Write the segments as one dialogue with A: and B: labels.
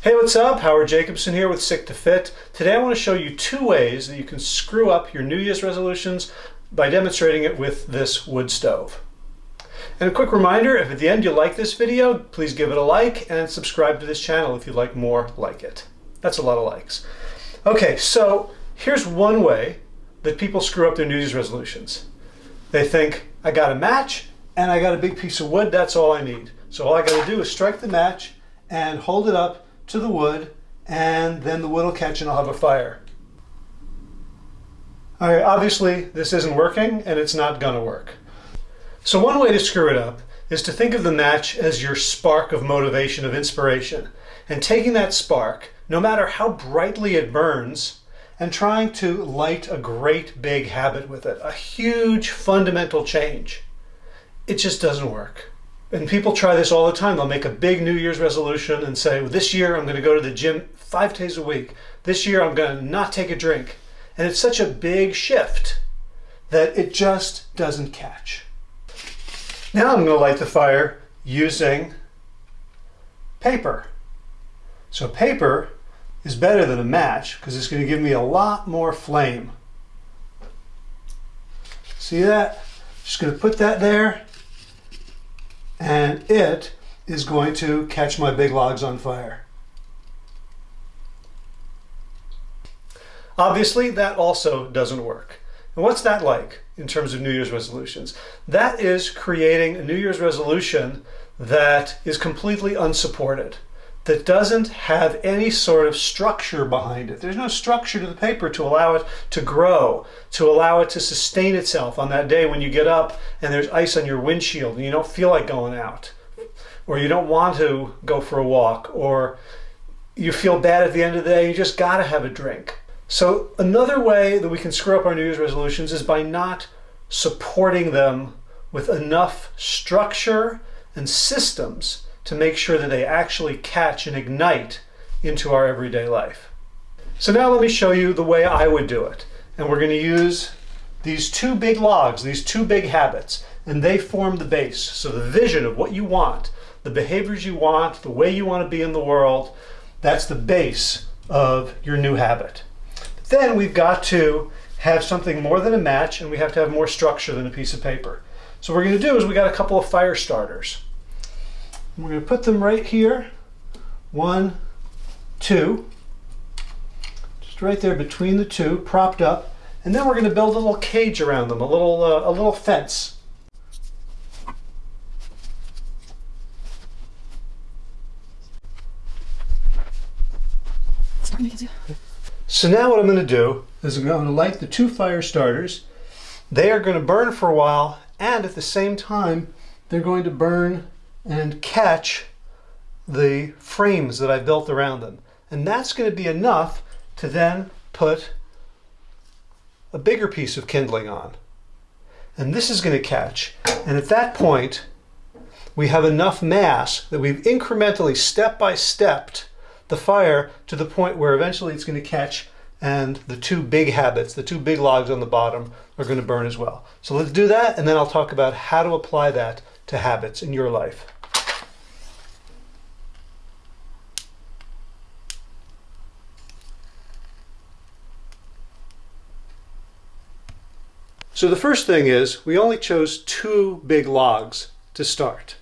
A: Hey, what's up? Howard Jacobson here with Lit to Fit. Today I want to show you two ways that you can screw up your New Year's resolutions by demonstrating it with this wood stove. And a quick reminder, if at the end you like this video, please give it a like and subscribe to this channel if you'd like more like it. That's a lot of likes. Okay, so here's one way that people screw up their New Year's resolutions. They think, I got a match and I got a big piece of wood, that's all I need. So all I got to do is strike the match and hold it up to the wood and then the wood will catch and I'll have a fire. All right, obviously this isn't working and it's not gonna work. So one way to screw it up is to think of the match as your spark of motivation, of inspiration. And taking that spark, no matter how brightly it burns, and trying to light a great big habit with it, a huge fundamental change. It just doesn't work. And people try this all the time. They'll make a big New Year's resolution and say, well, this year I'm going to go to the gym five days a week. This year I'm going to not take a drink. And it's such a big shift that it just doesn't catch. Now I'm going to light the fire using paper. So paper is better than a match because it's going to give me a lot more flame. See that? Just going to put that there and it is going to catch my big logs on fire. Obviously, that also doesn't work. And what's that like in terms of New Year's resolutions? That is creating a New Year's resolution that is completely unsupported, that doesn't have any sort of structure behind it. There's no structure to the paper to allow it to grow, to allow it to sustain itself on that day when you get up and there's ice on your windshield and you don't feel like going out, or you don't want to go for a walk, or you feel bad at the end of the day, you just gotta have a drink. So another way that we can screw up our New Year's resolutions is by not supporting them with enough structure and systems to make sure that they actually catch and ignite into our everyday life. So now let me show you the way I would do it. And we're going to use these two big logs, these two big habits, and they form the base. So the vision of what you want, the behaviors you want, the way you want to be in the world, that's the base of your new habit. Then we've got to have something more than a match and we have to have more structure than a piece of paper. So what we're going to do is we got a couple of fire starters. We're going to put them right here. One, two. Just right there between the two, propped up. And then we're going to build a little cage around them, a little, uh, a little fence. So now what I'm going to do is I'm going to light the two fire starters. They are going to burn for a while and at the same time they're going to burn and catch the frames that I built around them. And that's going to be enough to then put a bigger piece of kindling on. And this is going to catch. And at that point, we have enough mass that we've incrementally, step by stepped, the fire to the point where eventually it's going to catch and the two big habits, the two big logs on the bottom are going to burn as well. So let's do that and then I'll talk about how to apply that to habits in your life. So the first thing is we only chose two big logs to start.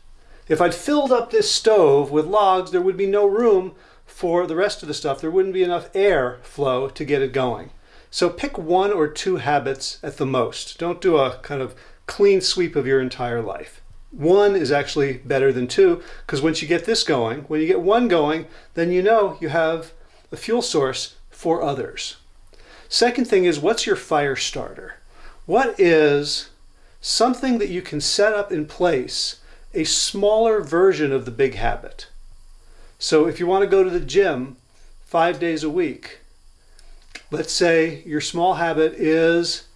A: If I'd filled up this stove with logs, there would be no room for the rest of the stuff, there wouldn't be enough air flow to get it going. So pick one or two habits at the most. Don't do a kind of clean sweep of your entire life. One is actually better than two because once you get this going, when you get one going, then you know you have a fuel source for others. Second thing is what's your fire starter? What is something that you can set up in place, a smaller version of the big habit? So if you want to go to the gym five days a week, let's say your small habit is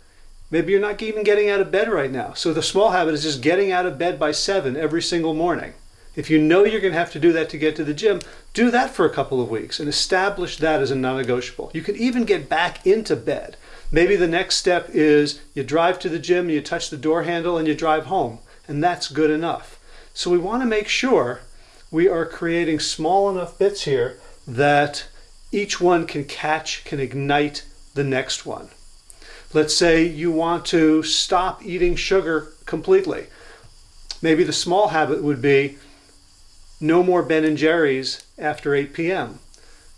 A: maybe you're not even getting out of bed right now. So the small habit is just getting out of bed by seven every single morning. If you know you're going to have to do that to get to the gym, do that for a couple of weeks and establish that as a non-negotiable. You can even get back into bed. Maybe the next step is you drive to the gym, you touch the door handle and you drive home and that's good enough. So we want to make sure we are creating small enough bits here that each one can catch, can ignite the next one. Let's say you want to stop eating sugar completely. Maybe the small habit would be no more Ben and Jerry's after 8 p.m.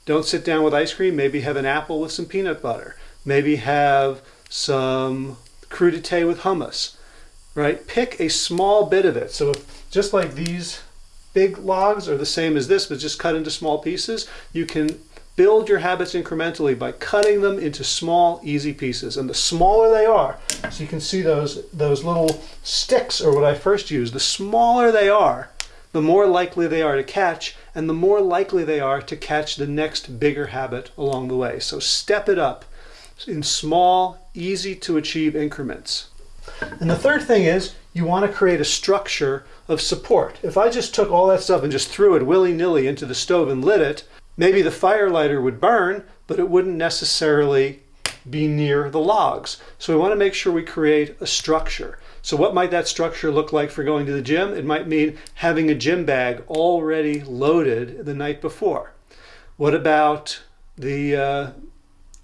A: Don't sit down with ice cream. Maybe have an apple with some peanut butter. Maybe have some crudité with hummus, right? Pick a small bit of it. So if, just like these big logs are the same as this, but just cut into small pieces, you can build your habits incrementally by cutting them into small, easy pieces. And the smaller they are, so you can see those, those little sticks or what I first used, the smaller they are, the more likely they are to catch, and the more likely they are to catch the next bigger habit along the way. So step it up in small, easy to achieve increments. And the third thing is you want to create a structure of support. If I just took all that stuff and just threw it willy-nilly into the stove and lit it, maybe the fire lighter would burn, but it wouldn't necessarily be near the logs. So we want to make sure we create a structure. So what might that structure look like for going to the gym? It might mean having a gym bag already loaded the night before. What about the uh,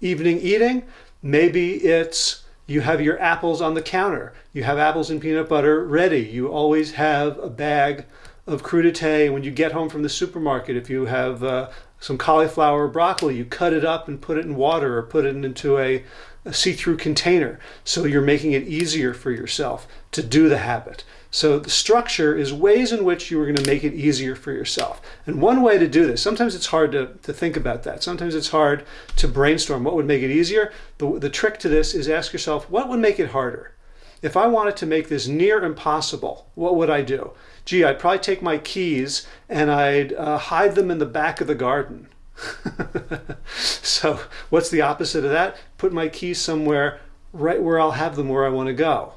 A: evening eating? Maybe it's you have your apples on the counter. You have apples and peanut butter ready. You always have a bag of crudité. When you get home from the supermarket, if you have uh, some cauliflower or broccoli, you cut it up and put it in water or put it into a, a see-through container. So you're making it easier for yourself to do the habit. So the structure is ways in which you are going to make it easier for yourself. And one way to do this, sometimes it's hard to, to think about that. Sometimes it's hard to brainstorm what would make it easier. The, the trick to this is ask yourself, what would make it harder? If I wanted to make this near impossible, what would I do? Gee, I'd probably take my keys and I'd uh, hide them in the back of the garden. so what's the opposite of that? Put my keys somewhere right where I'll have them where I want to go.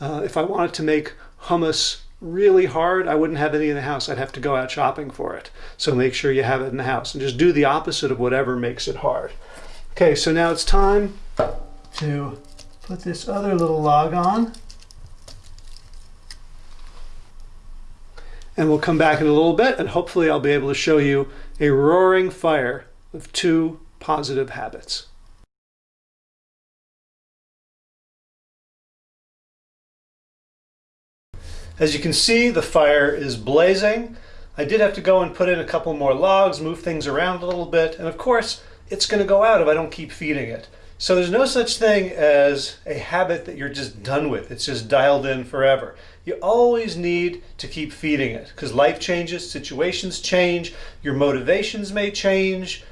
A: Uh, if I wanted to make hummus really hard, I wouldn't have any in the house. I'd have to go out shopping for it. So make sure you have it in the house and just do the opposite of whatever makes it hard. Okay, so now it's time to put this other little log on. And we'll come back in a little bit and hopefully I'll be able to show you a roaring fire of two positive habits. As you can see, the fire is blazing. I did have to go and put in a couple more logs, move things around a little bit, and of course, it's going to go out if I don't keep feeding it. So there's no such thing as a habit that you're just done with. It's just dialed in forever. You always need to keep feeding it because life changes, situations change, your motivations may change,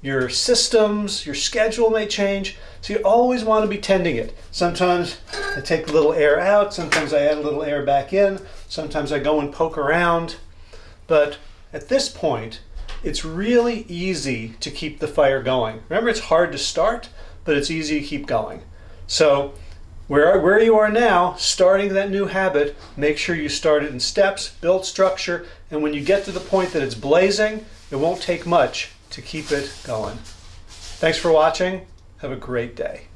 A: your systems, your schedule may change. So you always want to be tending it. Sometimes I take a little air out, sometimes I add a little air back in, sometimes I go and poke around. But at this point, it's really easy to keep the fire going. Remember, it's hard to start, but it's easy to keep going. So where, where you are now, starting that new habit, make sure you start it in steps, build structure, and when you get to the point that it's blazing, it won't take much to keep it going. Thanks for watching. Have a great day.